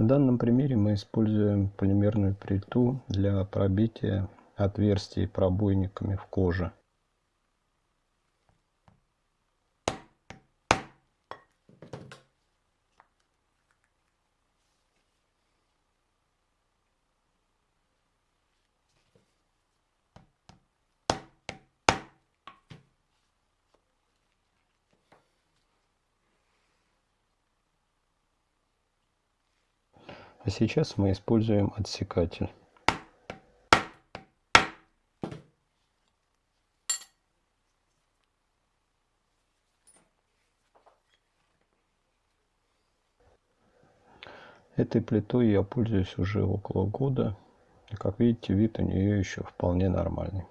В данном примере мы используем полимерную плиту для пробития отверстий пробойниками в коже. А сейчас мы используем отсекатель. Этой плитой я пользуюсь уже около года. И как видите, вид у нее еще вполне нормальный.